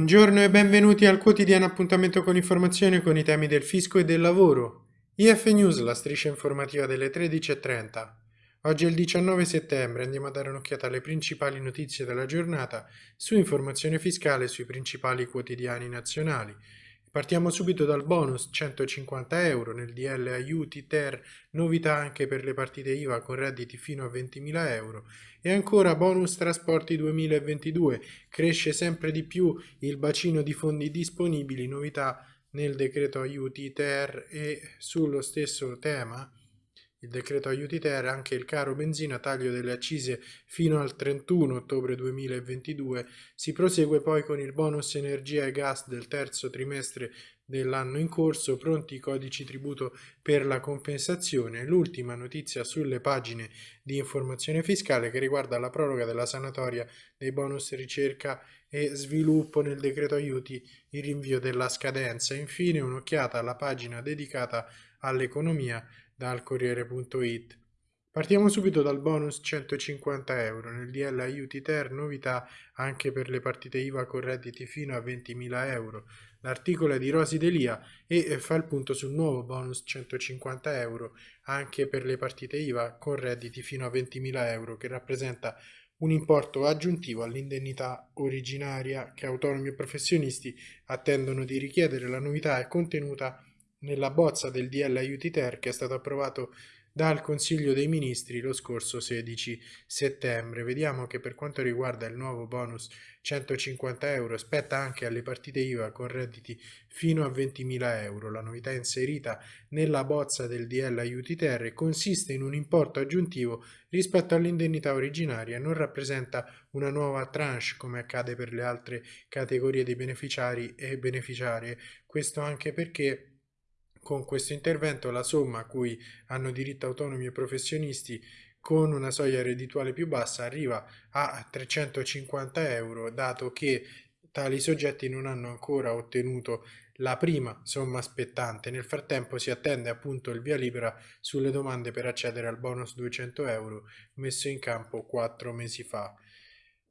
Buongiorno e benvenuti al quotidiano appuntamento con informazione con i temi del fisco e del lavoro. IF News, la striscia informativa delle 13.30. Oggi è il 19 settembre, andiamo a dare un'occhiata alle principali notizie della giornata su informazione fiscale sui principali quotidiani nazionali. Partiamo subito dal bonus 150 euro nel DL aiuti ter, novità anche per le partite IVA con redditi fino a 20.000 euro. E ancora bonus trasporti 2022, cresce sempre di più il bacino di fondi disponibili, novità nel decreto aiuti ter e sullo stesso tema il decreto aiuti ter, anche il caro benzina, taglio delle accise fino al 31 ottobre 2022, si prosegue poi con il bonus energia e gas del terzo trimestre dell'anno in corso, pronti i codici tributo per la compensazione. L'ultima notizia sulle pagine di informazione fiscale che riguarda la proroga della sanatoria dei bonus ricerca e sviluppo nel decreto aiuti, il rinvio della scadenza. Infine un'occhiata alla pagina dedicata all'economia dal Corriere.it. Partiamo subito dal bonus 150 euro. Nel DL aiuti ter novità anche per le partite IVA con redditi fino a 20.000 euro. L'articolo è di Rosi Delia e fa il punto sul nuovo bonus 150 euro anche per le partite IVA con redditi fino a 20.000 euro che rappresenta un importo aggiuntivo all'indennità originaria che autonomi e professionisti attendono di richiedere. La novità è contenuta nella bozza del DL Aiuti Ter che è stato approvato dal Consiglio dei Ministri lo scorso 16 settembre. Vediamo che per quanto riguarda il nuovo bonus 150 euro spetta anche alle partite IVA con redditi fino a 20.000 euro. La novità inserita nella bozza del DL Aiuti Ter consiste in un importo aggiuntivo rispetto all'indennità originaria non rappresenta una nuova tranche come accade per le altre categorie di beneficiari e beneficiarie. Questo anche perché con questo intervento la somma a cui hanno diritto autonomi e professionisti con una soglia reddituale più bassa arriva a 350 euro, dato che tali soggetti non hanno ancora ottenuto la prima somma spettante. Nel frattempo si attende appunto il via libera sulle domande per accedere al bonus 200 euro messo in campo quattro mesi fa.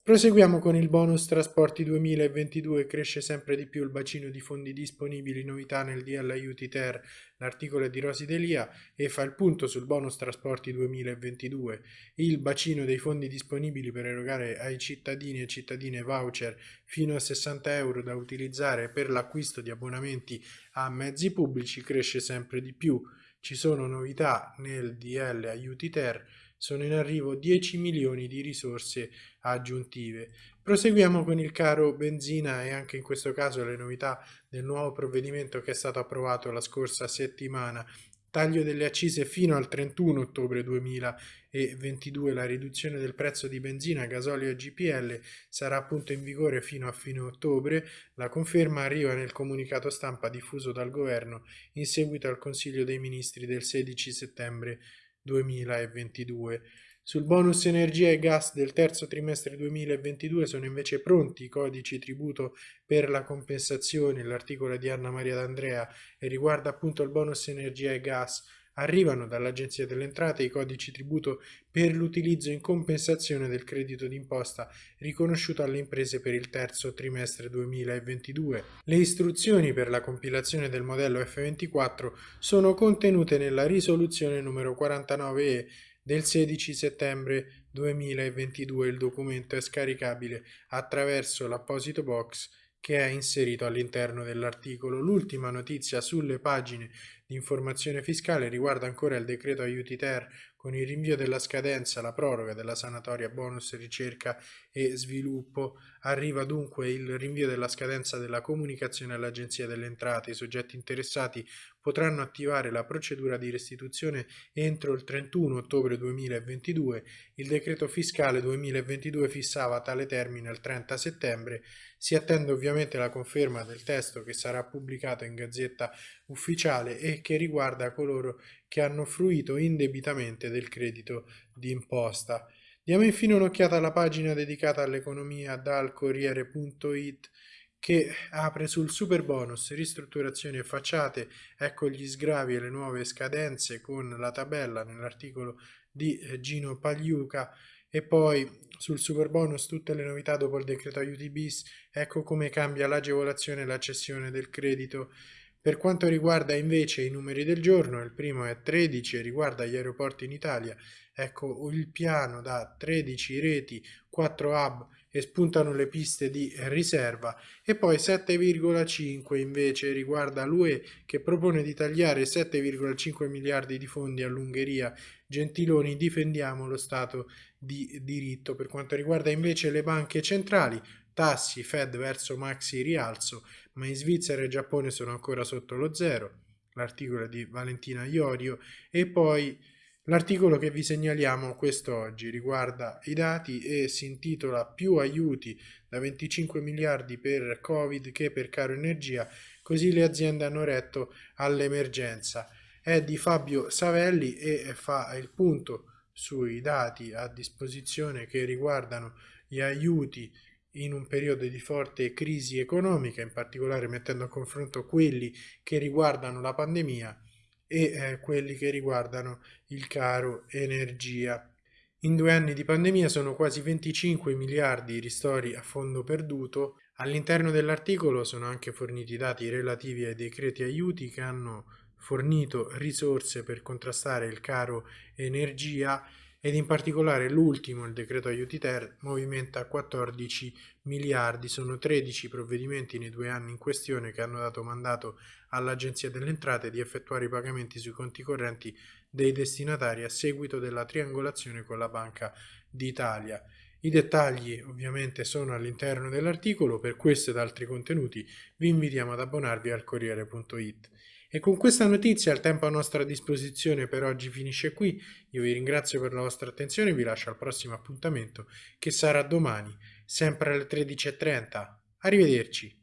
Proseguiamo con il bonus trasporti 2022, cresce sempre di più il bacino di fondi disponibili, novità nel DL Aiuti Ter, l'articolo di Rosi Delia e fa il punto sul bonus trasporti 2022. Il bacino dei fondi disponibili per erogare ai cittadini e cittadine voucher fino a 60 euro da utilizzare per l'acquisto di abbonamenti a mezzi pubblici cresce sempre di più. Ci sono novità nel DL Aiuti Ter, sono in arrivo 10 milioni di risorse aggiuntive. Proseguiamo con il caro benzina e anche in questo caso le novità del nuovo provvedimento che è stato approvato la scorsa settimana. Taglio delle accise fino al 31 ottobre 2022. La riduzione del prezzo di benzina, gasolio e GPL sarà appunto in vigore fino a fine ottobre. La conferma arriva nel comunicato stampa diffuso dal governo in seguito al Consiglio dei Ministri del 16 settembre 2022. Sul bonus energia e gas del terzo trimestre 2022 sono invece pronti i codici tributo per la compensazione, l'articolo di Anna Maria D'Andrea e riguarda appunto il bonus energia e gas arrivano dall'Agenzia delle Entrate i codici tributo per l'utilizzo in compensazione del credito d'imposta riconosciuto alle imprese per il terzo trimestre 2022. Le istruzioni per la compilazione del modello F24 sono contenute nella risoluzione numero 49E del 16 settembre 2022. Il documento è scaricabile attraverso l'apposito box che è inserito all'interno dell'articolo. L'ultima notizia sulle pagine di informazione fiscale riguarda ancora il decreto aiuti ter con il rinvio della scadenza, la proroga della sanatoria bonus ricerca e sviluppo. Arriva dunque il rinvio della scadenza della comunicazione all'Agenzia delle Entrate. I soggetti interessati potranno attivare la procedura di restituzione entro il 31 ottobre 2022. Il decreto fiscale 2022 fissava tale termine al 30 settembre. Si attende ovviamente la conferma del testo che sarà pubblicato in Gazzetta Ufficiale e che riguarda coloro che hanno fruito indebitamente del credito d'imposta. Diamo infine un'occhiata alla pagina dedicata all'economia dal Corriere.it che apre sul super bonus ristrutturazioni e facciate, ecco gli sgravi e le nuove scadenze con la tabella nell'articolo di eh, Gino Pagliuca E poi sul super bonus tutte le novità dopo il decreto aiuti bis, ecco come cambia l'agevolazione e la cessione del credito. Per quanto riguarda invece i numeri del giorno, il primo è 13 e riguarda gli aeroporti in Italia, ecco il piano da 13 reti, 4 hub e spuntano le piste di riserva e poi 7,5 invece riguarda l'UE che propone di tagliare 7,5 miliardi di fondi all'Ungheria. Gentiloni difendiamo lo Stato di diritto. Per quanto riguarda invece le banche centrali, tassi Fed verso maxi rialzo, ma in Svizzera e Giappone sono ancora sotto lo zero. L'articolo di Valentina Iorio e poi L'articolo che vi segnaliamo quest'oggi riguarda i dati e si intitola Più aiuti da 25 miliardi per Covid che per caro energia, così le aziende hanno retto all'emergenza. È di Fabio Savelli e fa il punto sui dati a disposizione che riguardano gli aiuti in un periodo di forte crisi economica, in particolare mettendo a confronto quelli che riguardano la pandemia e eh, quelli che riguardano il caro energia. In due anni di pandemia sono quasi 25 miliardi i ristori a fondo perduto. All'interno dell'articolo sono anche forniti dati relativi ai decreti aiuti che hanno fornito risorse per contrastare il caro energia ed in particolare l'ultimo, il decreto aiuti ter, movimenta 14 miliardi. Sono 13 provvedimenti nei due anni in questione che hanno dato mandato all'Agenzia delle Entrate di effettuare i pagamenti sui conti correnti dei destinatari a seguito della triangolazione con la Banca d'Italia. I dettagli ovviamente sono all'interno dell'articolo, per questo ed altri contenuti vi invitiamo ad abbonarvi al Corriere.it. E con questa notizia il tempo a nostra disposizione per oggi finisce qui. Io vi ringrazio per la vostra attenzione e vi lascio al prossimo appuntamento che sarà domani, sempre alle 13.30. Arrivederci.